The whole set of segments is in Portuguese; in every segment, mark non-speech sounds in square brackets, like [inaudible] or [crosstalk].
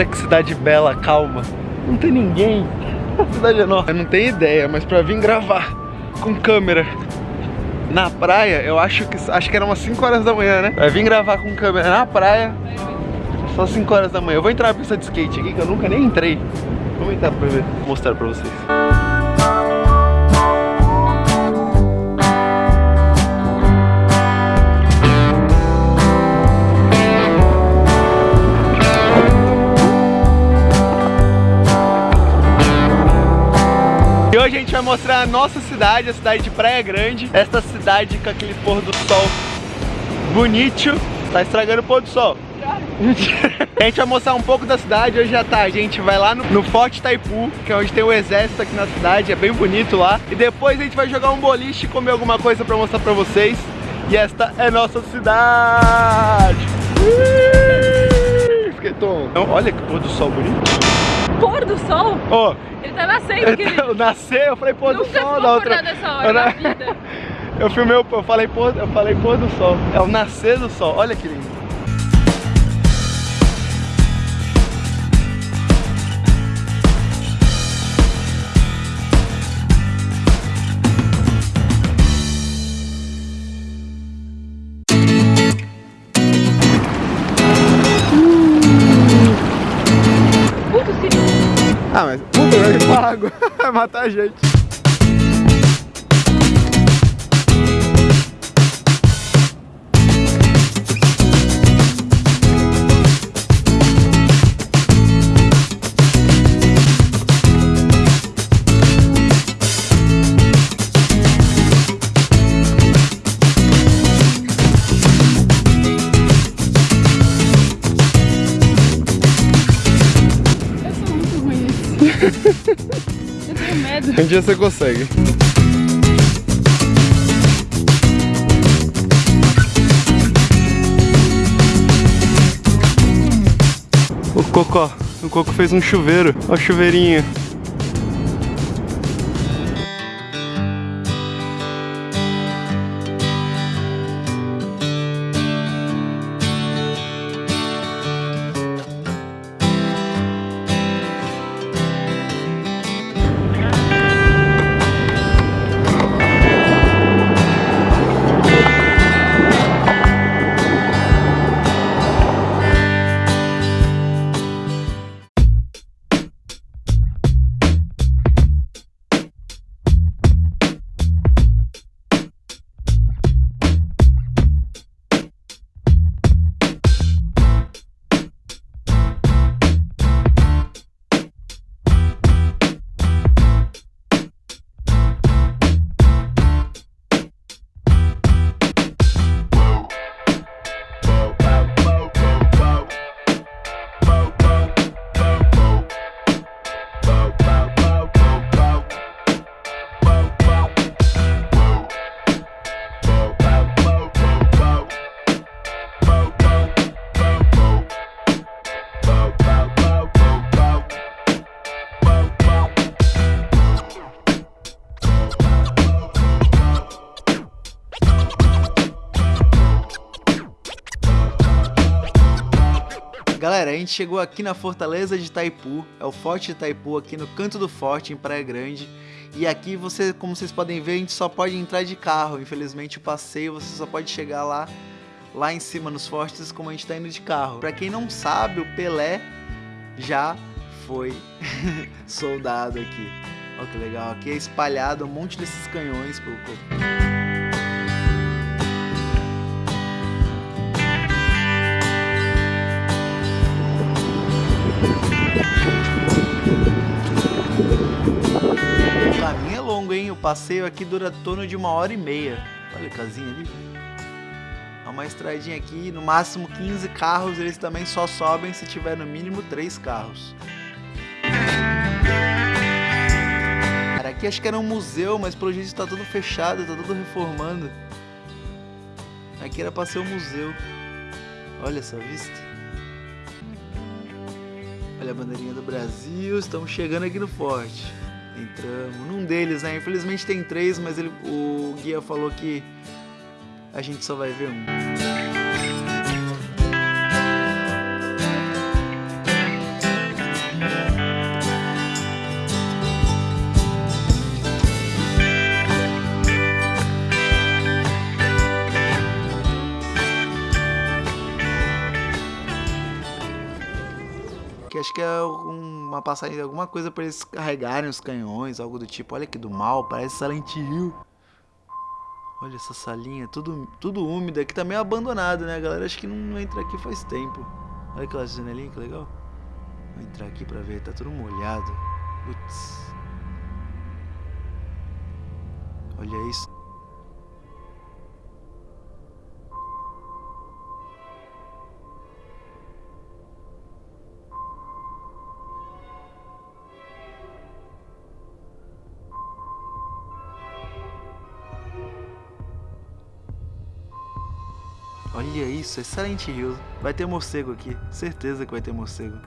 Olha que cidade bela, calma. Não tem ninguém. A cidade é enorme. Eu não tenho ideia, mas pra vir gravar com câmera na praia, eu acho que acho que era umas 5 horas da manhã, né? Pra vir gravar com câmera na praia, só 5 horas da manhã. Eu vou entrar na pista de skate aqui, que eu nunca nem entrei. Vamos entrar pra ver, vou mostrar pra vocês. Mostrar a nossa cidade, a cidade de Praia Grande. Esta cidade com aquele pôr do sol bonito. Tá estragando o pôr do sol. [laughs] a gente vai mostrar um pouco da cidade, hoje já tá, a gente vai lá no, no Forte Taipu, que é onde tem o exército aqui na cidade, é bem bonito lá. E depois a gente vai jogar um boliche e comer alguma coisa pra mostrar pra vocês. E esta é nossa cidade! Fiquei. Então, olha que pôr do sol bonito. Pôr do sol? Ó, Ele tá nascendo, querido. [laughs] eu nasci, eu falei pôr do Nunca sol ficou da outra. acordado essa hora Eu na na- vida. [laughs] Eu filmei, eu falei pôr, eu falei pôr do sol. É o nascer do sol. Olha que lindo. Ah, mas Uber vai pago. Vai matar a gente. Eu tenho medo. Um dia você consegue. O Cocó, o Coco fez um chuveiro. Ó o chuveirinho. Gente chegou aqui na Fortaleza de Itaipu, é o Forte de Itaipu aqui no canto do forte, em Praia Grande. E aqui você, como vocês podem ver, a gente só pode entrar de carro. Infelizmente o passeio você só pode chegar lá, lá em cima nos fortes, como a gente tá indo de carro. Pra quem não sabe, o Pelé já foi [laughs] soldado aqui. Olha que legal, aqui é espalhado um monte desses canhões pelo O passeio aqui dura torno de uma hora e meia. Olha a casinha ali. Há uma estradinha aqui, no máximo 15 carros, eles também só sobem se tiver no mínimo 3 carros. Cara, aqui acho que era um museu, mas pelo jeito tá tudo fechado, tá tudo reformando. Aqui era pra ser um museu. Olha essa vista. Olha a bandeirinha do Brasil, estamos chegando aqui no forte entramos. Num deles, né? Infelizmente tem três, mas ele, o guia falou que a gente só vai ver um. Que acho que é o uma passagem, alguma coisa para eles carregarem os canhões, algo do tipo. Olha que do mal, parece Silent Hill. Olha essa salinha, tudo, tudo úmido. Aqui tá meio abandonado, né, galera? Acho que não entra aqui faz tempo. Olha aquela janelinha, que legal. Vou entrar aqui pra ver, tá tudo molhado. Putz. Olha isso. Olha isso, é Silent Hill. Vai ter morcego aqui, certeza que vai ter morcego.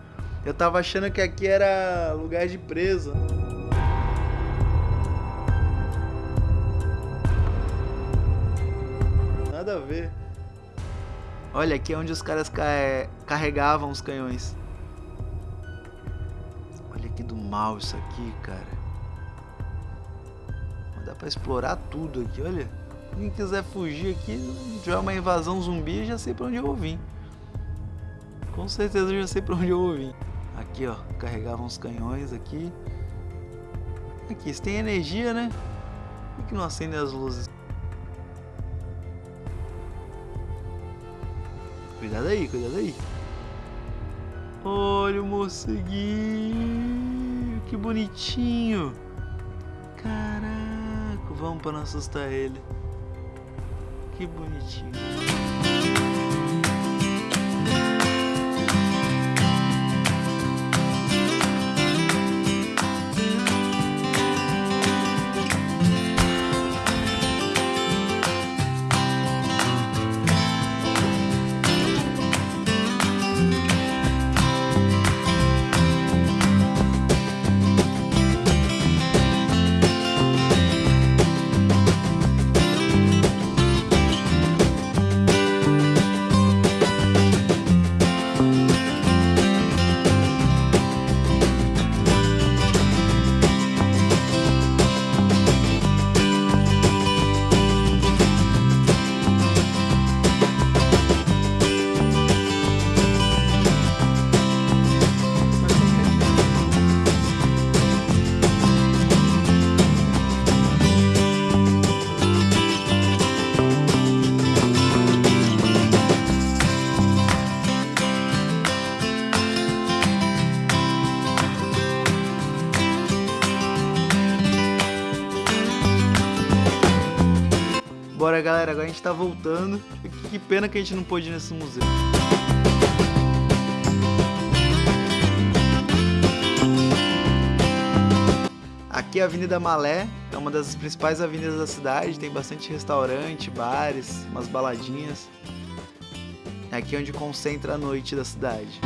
Eu tava achando que aqui era lugar de preso. Nada a ver. Olha, aqui é onde os caras carregavam os canhões. Olha que do mal isso aqui, cara. Dá pra explorar tudo aqui, olha. Quem quiser fugir aqui, tiver uma invasão zumbi, já sei pra onde eu vou vir. Com certeza já sei pra onde eu vou vir. Aqui, ó, carregavam os canhões aqui. Aqui, se tem energia, né? Por que não acendem as luzes? Cuidado aí, cuidado aí. Olha o morceguinho, que bonitinho. Caraca, vamos para não assustar ele. Que bonitinho. Bora, galera. Agora a gente tá voltando. Que pena que a gente não pôde ir nesse museu. Aqui é a Avenida Malé, é uma das principais avenidas da cidade, tem bastante restaurante, bares, umas baladinhas. É aqui onde concentra a noite da cidade.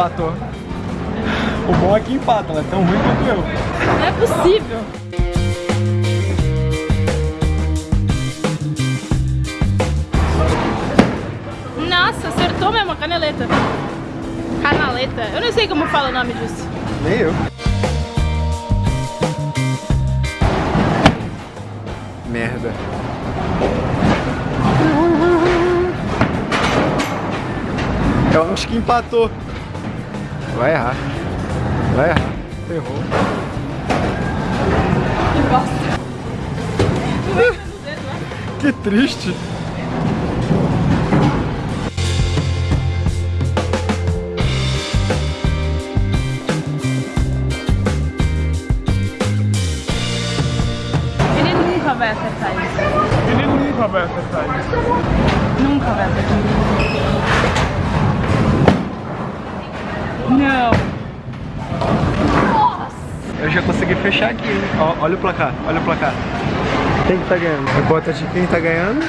Empatou. O bom é que empata, ela é tão ruim quanto eu. Não é possível. Nossa, acertou mesmo a caneleta. Canaleta. Eu não sei como fala o nome disso. Nem eu. Merda. Eu acho que empatou. Vai errar. Vai errar. Errou. Que triste. Ele nunca vai acertar isso. Ele nunca vai acertar isso. Nunca vai acertar isso. Não. Nossa. Eu já consegui fechar aqui, hein? Ó, olha o placar, olha o placar. Quem que tá ganhando? A cota de quem tá ganhando?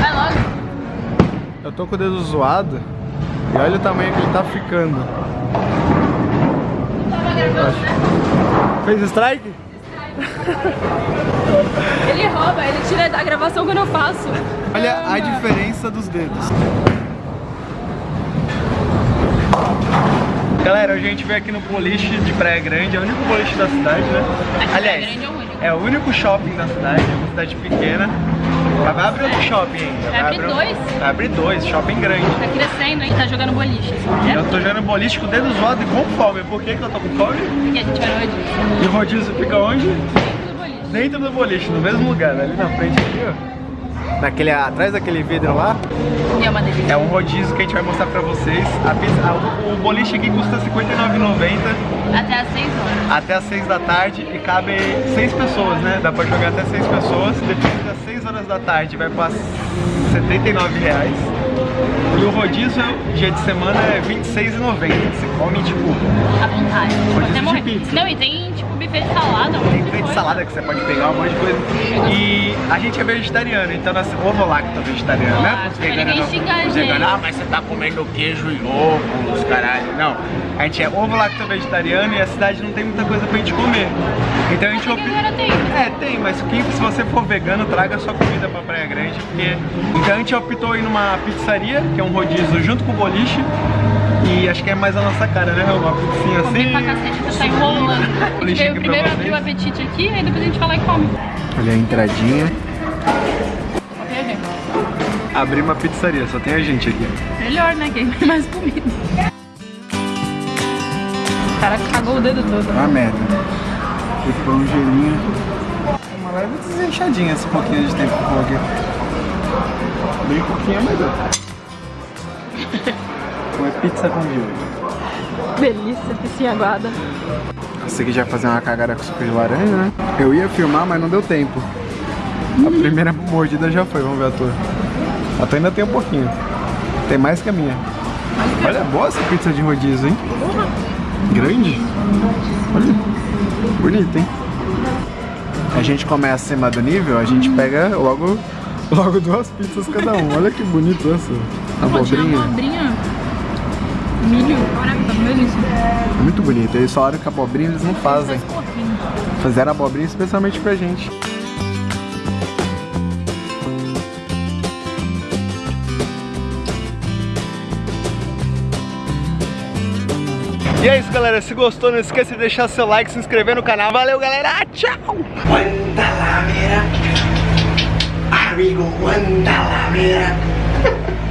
Vai logo. Eu tô com o dedo zoado. E olha o tamanho que ele tá ficando. Tá Não tava gravando, né? Fez strike? [laughs] Ele rouba, ele tira da gravação quando eu faço. Olha a diferença dos dedos. Galera, hoje a gente veio aqui no boliche de Praia Grande, é o único boliche da cidade, né? Aliás, Grande é o único. é o único shopping da cidade, é uma cidade pequena. Vai abrir outro shopping ainda. Vai abrir abrir dois? Vai abrir dois, shopping grande. Tá crescendo, hein? Tá jogando boliche. Eu Né? tô jogando boliche com o dedo zoado e com fome. Por que, que eu tô com fome? Porque a gente vai no rodízio. E o rodízio fica onde? Dentro do boliche. Dentro do boliche, no mesmo lugar, ali na frente aqui, ó. Naquele, atrás daquele vidro lá, E é uma delícia. é um rodízio que a gente vai mostrar pra vocês. A pizza, a- o, o boliche aqui custa R$ 59,90 Até às 6 horas. até as 6 da tarde e cabe 6 pessoas, né? Dá pra jogar até 6 pessoas. Depois das 6 horas da tarde vai pra 79 reais. E o rodízio, dia de semana, é R$ 26,90. Você come, tipo, À vontade. Rodízio Até de morrer. pizza. Não, e tem tipo buffet de salada. um Tem buffet de salada que você pode pegar, um monte de coisa. E a gente é vegetariano, então nós ovo lacto vegetariano, né? Lacto, Os veganos não- os veganos, ah, mas você tá comendo queijo e ovo, os caralho. Não, a gente é ovo lacto vegetariano e a cidade não tem muita coisa pra gente comer. Então a gente opta... tem. É, tem, mas quem, se você for vegano, traga sua comida pra Praia Grande, porque... Então a gente optou em numa pizzaria, que é um rodízio junto com o boliche, e acho que é mais a nossa cara, né? Uma pizzinha assim... pra cacete, você tá enrolando. [laughs] A gente veio pra primeiro abrir o apetite aqui, aí depois a gente vai lá e come. Olha a entradinha. Gente. Abrir uma pizzaria, só tem a gente aqui. Melhor, né? Que tem mais comida. O cara cagou o dedo todo. Uma merda. Aqui foi um gelinho. Uma leve desenchadinha esse pouquinho de tempo que eu coloquei. Bem pouquinho, mas deu. [laughs] Comer pizza com miojo. Delícia, piscinha aguada. Você que já fazer uma cagada com suco de laranja, né? Eu ia filmar, mas não deu tempo. A primeira mordida já foi, vamos ver a tua. A tua ainda tem um pouquinho. Tem mais que a minha. Olha, é boa essa pizza de rodízio, hein? Grande. Olha. Bonita, hein? A gente começa acima do nível, a gente pega logo, logo duas pizzas cada um. Olha que bonito essa. Tinha Abobrinha. abobrinha. Milho. Tá. É muito bonito. Eles falaram que a abobrinha eles não fazem. Fizeram abobrinha especialmente pra gente. E é isso, galera. Se gostou, não esqueça de deixar seu like, se inscrever no canal. Valeu, galera. Tchau! Amigo, aguanta la vera. [laughs]